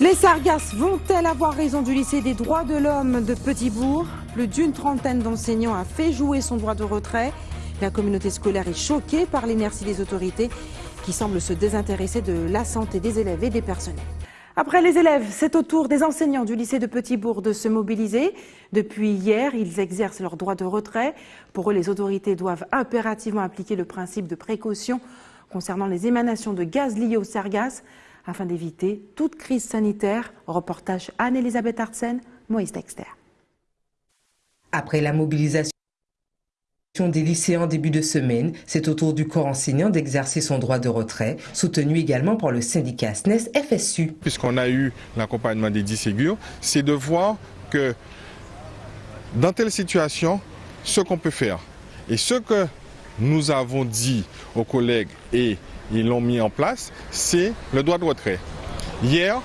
Les Sargasses vont-elles avoir raison du lycée des droits de l'homme de Petitbourg? Plus d'une trentaine d'enseignants a fait jouer son droit de retrait. La communauté scolaire est choquée par l'inertie des autorités qui semblent se désintéresser de la santé des élèves et des personnels. Après les élèves, c'est au tour des enseignants du lycée de Petitbourg de se mobiliser. Depuis hier, ils exercent leur droit de retrait. Pour eux, les autorités doivent impérativement appliquer le principe de précaution concernant les émanations de gaz liées aux sargasses afin d'éviter toute crise sanitaire. Reportage Anne-Elisabeth Artsen, Moïse Dexter. Après la mobilisation des lycéens en début de semaine, c'est au tour du corps enseignant d'exercer son droit de retrait, soutenu également par le syndicat SNES FSU. Puisqu'on a eu l'accompagnement des 10 Ségur, c'est de voir que dans telle situation, ce qu'on peut faire. Et ce que nous avons dit aux collègues et ils l'ont mis en place, c'est le droit de retrait. Hier,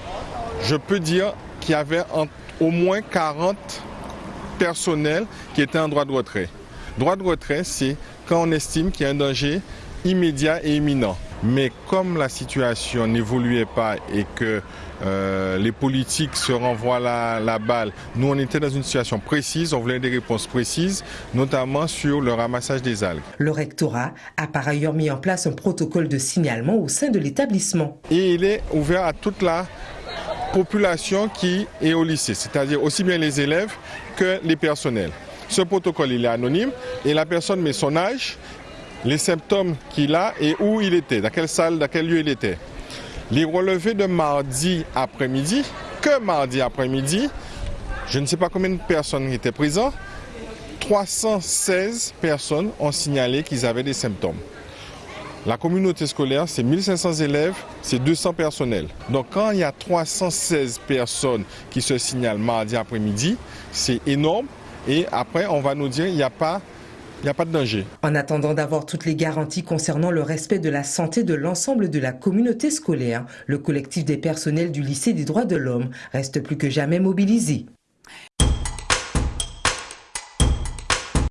je peux dire qu'il y avait au moins 40 personnels qui étaient en droit de retrait. Droit de retrait, c'est quand on estime qu'il y a un danger immédiat et imminent. Mais comme la situation n'évoluait pas et que euh, les politiques se renvoient la, la, balle, nous on était dans une situation précise, on voulait des réponses précises, notamment sur le ramassage des algues. Le rectorat a par ailleurs mis en place un protocole de signalement au sein de l'établissement. Et il est ouvert à toute la population qui est au lycée, c'est-à-dire aussi bien les élèves que les personnels. Ce protocole, il est anonyme et la personne met son âge, les symptômes qu'il a et où il était, dans quelle salle, dans quel lieu il était. Les relevés de mardi après-midi, que mardi après-midi, je ne sais pas combien de personnes étaient présentes, 316 personnes ont signalé qu'ils avaient des symptômes. La communauté scolaire, c'est 1500 élèves, c'est 200 personnels. Donc quand il y a 316 personnes qui se signalent mardi après-midi, c'est énorme. Et après, on va nous dire qu'il n'y a pas il n'y a pas de danger. En attendant d'avoir toutes les garanties concernant le respect de la santé de l'ensemble de la communauté scolaire, le collectif des personnels du lycée des droits de l'homme reste plus que jamais mobilisé.